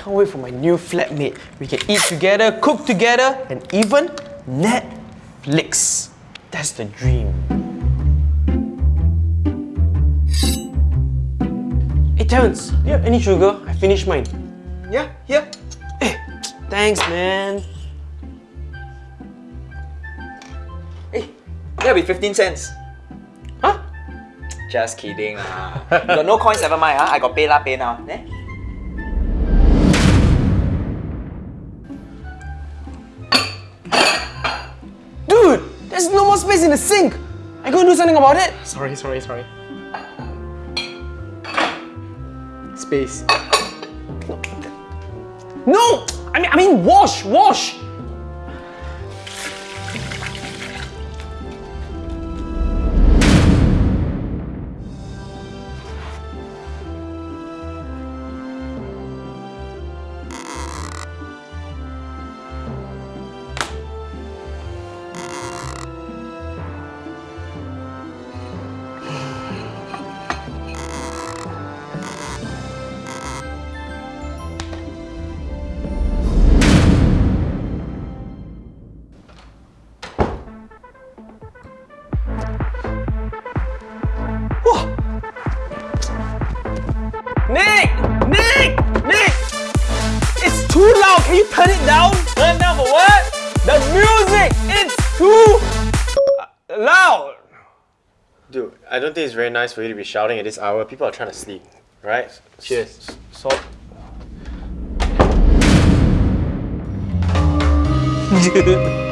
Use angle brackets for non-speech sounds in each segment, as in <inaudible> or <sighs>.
Can't wait for my new flatmate. We can eat together, cook together, and even Netflix. That's the dream. Hey Terrence, do you have any sugar? I finished mine. Yeah, here. Hey, thanks man. Hey, that'll be 15 cents. Huh? Just kidding. ah. you got no coins, never mind. Ah. I got PayLah, pay now. Eh? Space in the sink. I gotta do something about it. Sorry, sorry, sorry. Space. No, I mean, I mean, wash, wash. Can you turn it down? Turn down for what? The music! It's too uh, loud. Dude, I don't think it's very nice for you to be shouting at this hour. People are trying to sleep, right? Cheers. So. <laughs> <laughs>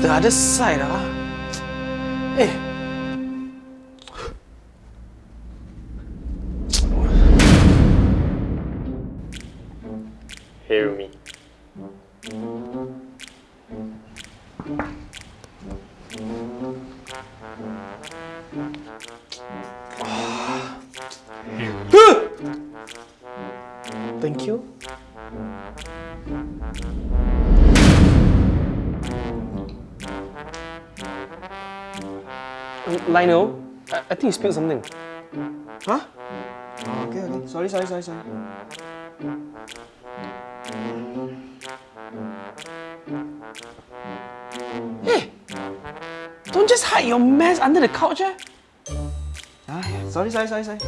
the other side, ah. Hey. Hear me. Thank you. Lionel, I, I think you spilled something. Huh? Oh, okay, okay. Sorry, sorry, sorry, sorry. Hey! Don't just hide your mess under the couch, eh? Ah, sorry, sorry, sorry, sorry. <sighs>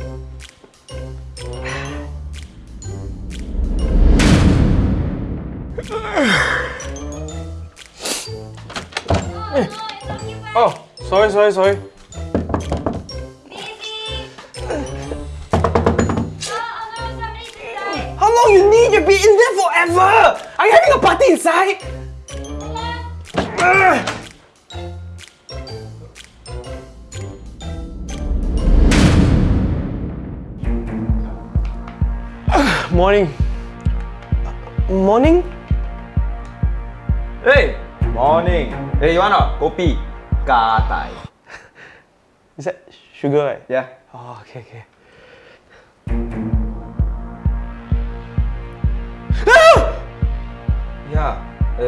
Oh, sorry, sorry, sorry. Be in there forever! Are you having a party inside? Ugh. Uh. <sighs> Morning. Morning? Hey! Morning. Hey, you want a kopi? Gatai. <laughs> Is that sugar, right? Yeah. Oh, okay, okay.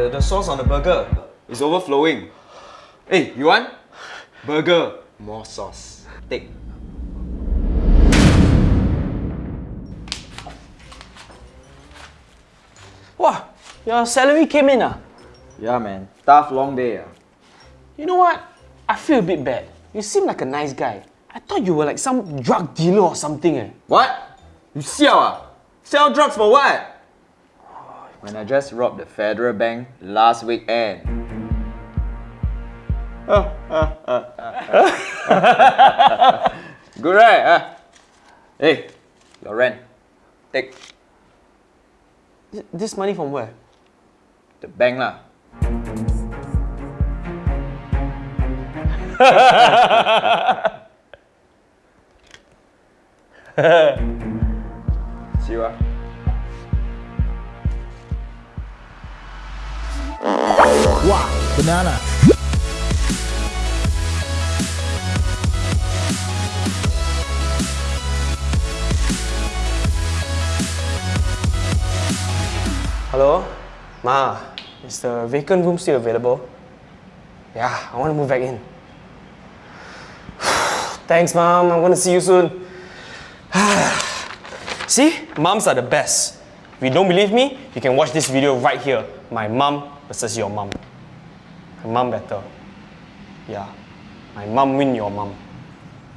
Yeah. The sauce on the burger is overflowing. Hey, you want? Burger. More sauce. Take. Wow, your salary came in, ah? Yeah, man. Tough long day. ah. You know what? I feel a bit bad. You seem like a nice guy. I thought you were like some drug dealer or something, eh? What? You sell ah? Sell drugs for what? When I just robbed the federal bank last weekend. <laughs> Good right? ah? Hey, your rent. Take This money from where? the bank lah. <laughs> See you ah. Wow, banana. Hello? Ma, is the vacant room still available? Yeah, I want to move back in. <sighs> Thanks, Mom. I'm gonna see you soon. <sighs> see? Moms are the best. If you don't believe me, you can watch this video right here. My mom versus your mom. Mom better. Yeah. My mom win your mom.